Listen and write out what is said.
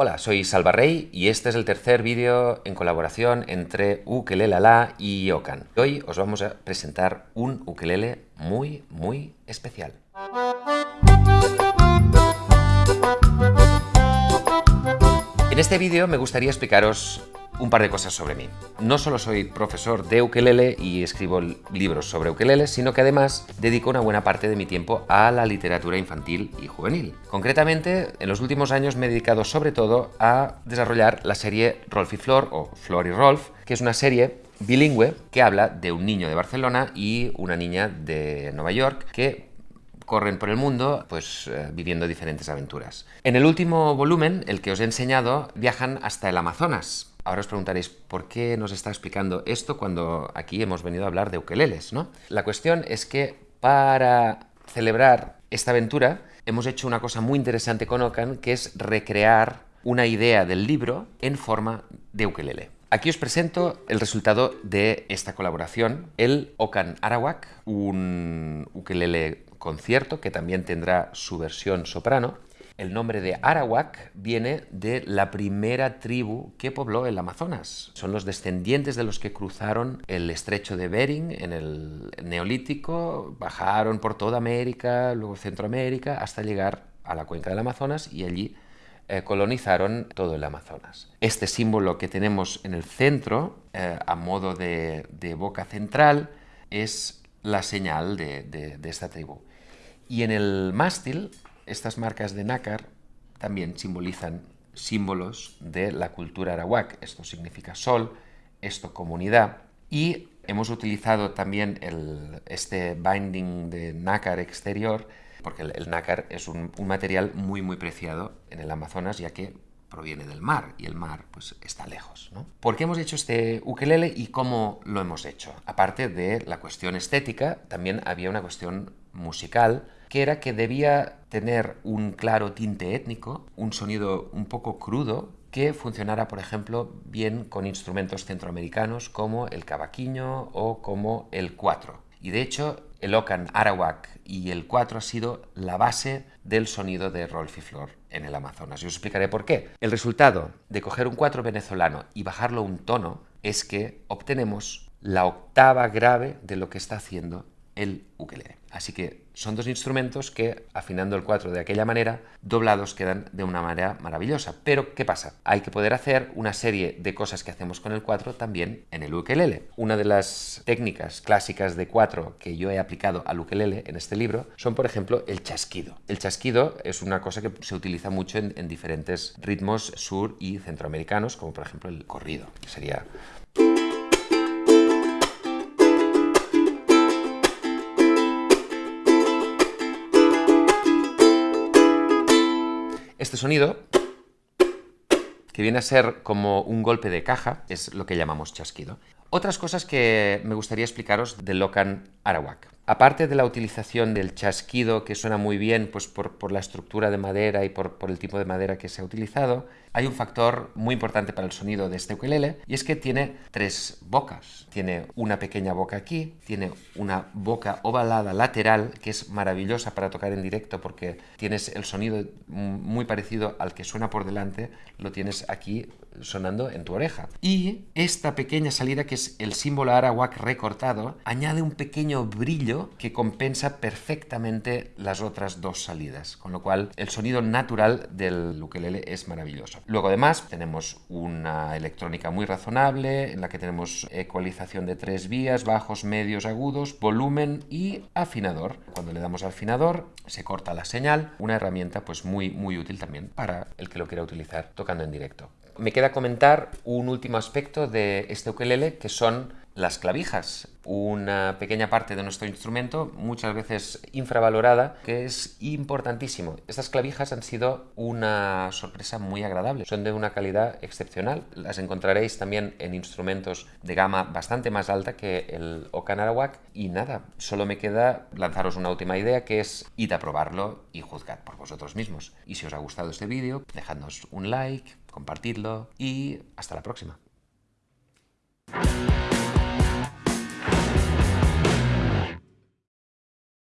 Hola, soy Salva Rey y este es el tercer vídeo en colaboración entre Ukelele y Okan. Hoy os vamos a presentar un ukelele muy, muy especial. En este vídeo me gustaría explicaros un par de cosas sobre mí. No solo soy profesor de ukelele y escribo libros sobre ukelele, sino que además dedico una buena parte de mi tiempo a la literatura infantil y juvenil. Concretamente, en los últimos años me he dedicado sobre todo a desarrollar la serie Rolf y Flor o Flor y Rolf, que es una serie bilingüe que habla de un niño de Barcelona y una niña de Nueva York que corren por el mundo pues eh, viviendo diferentes aventuras. En el último volumen, el que os he enseñado, viajan hasta el Amazonas, Ahora os preguntaréis, ¿por qué nos está explicando esto cuando aquí hemos venido a hablar de ukeleles? ¿no? La cuestión es que para celebrar esta aventura hemos hecho una cosa muy interesante con Okan, que es recrear una idea del libro en forma de ukelele. Aquí os presento el resultado de esta colaboración, el Okan Arawak, un ukelele concierto que también tendrá su versión soprano, el nombre de Arawak viene de la primera tribu que pobló el Amazonas. Son los descendientes de los que cruzaron el estrecho de Bering en el Neolítico, bajaron por toda América, luego Centroamérica, hasta llegar a la cuenca del Amazonas y allí eh, colonizaron todo el Amazonas. Este símbolo que tenemos en el centro, eh, a modo de, boca central, es la señal de, de esta tribu. Y en el mástil estas marcas de nácar también simbolizan símbolos de la cultura arawak. Esto significa sol, esto comunidad. Y hemos utilizado también este binding de nácar exterior, porque el, nácar es un, material muy muy preciado en el Amazonas, ya que proviene del mar y el mar pues está lejos. ¿Por qué hemos hecho este ukelele y cómo lo hemos hecho? Aparte de la cuestión estética, también había una cuestión musical que era que debía tener un claro tinte étnico, un sonido un poco crudo, que funcionara, por ejemplo, bien con instrumentos centroamericanos como el cavaquinho o como el cuatro. Y de hecho, el Ocan Arawak y el cuatro ha sido la base del sonido de Rolf y Flor en el Amazonas. Y os explicaré por qué. El resultado de coger un cuatro venezolano y bajarlo un tono es que obtenemos la octava grave de lo que está haciendo el ukelele. Así que son dos instrumentos que, afinando el 4 de aquella manera, doblados quedan de una manera maravillosa. Pero, ¿qué pasa? Hay que poder hacer una serie de cosas que hacemos con el 4 también en el ukelele. Una de las técnicas clásicas de 4 que yo he aplicado al ukelele en este libro son, por ejemplo, el chasquido. El chasquido es una cosa que se utiliza mucho en, en diferentes ritmos sur y centroamericanos, como por ejemplo el corrido, que sería... Este sonido, que viene a ser como un golpe de caja, es lo que llamamos chasquido. Otras cosas que me gustaría explicaros de Locan Arawak. Aparte de la utilización del chasquido, que suena muy bien pues por, la estructura de madera y por, el tipo de madera que se ha utilizado, hay un factor muy importante para el sonido de este ukelele y es que tiene tres bocas. Tiene una pequeña boca aquí, tiene una boca ovalada lateral que es maravillosa para tocar en directo porque tienes el sonido muy parecido al que suena por delante, lo tienes aquí sonando en tu oreja. Y esta pequeña salida que es el símbolo arawak recortado añade un pequeño brillo que compensa perfectamente las otras dos salidas, con lo cual el sonido natural del ukelele es maravilloso. Luego además tenemos una electrónica muy razonable en la que tenemos ecualización de tres vías, bajos, medios, agudos, volumen y afinador. Cuando le damos al afinador se corta la señal, una herramienta pues muy muy útil también para el que lo quiera utilizar tocando en directo. Me queda comentar un último aspecto de este ukelele que son las clavijas, una pequeña parte de nuestro instrumento, muchas veces infravalorada, que es importantísimo. Estas clavijas han sido una sorpresa muy agradable, son de una calidad excepcional. Las encontraréis también en instrumentos de gama bastante más alta que el Okan Arawak. Y nada, solo me queda lanzaros una última idea que es id a probarlo y juzgad por vosotros mismos. Y si os ha gustado este vídeo, dejadnos un like, compartidlo y hasta la próxima.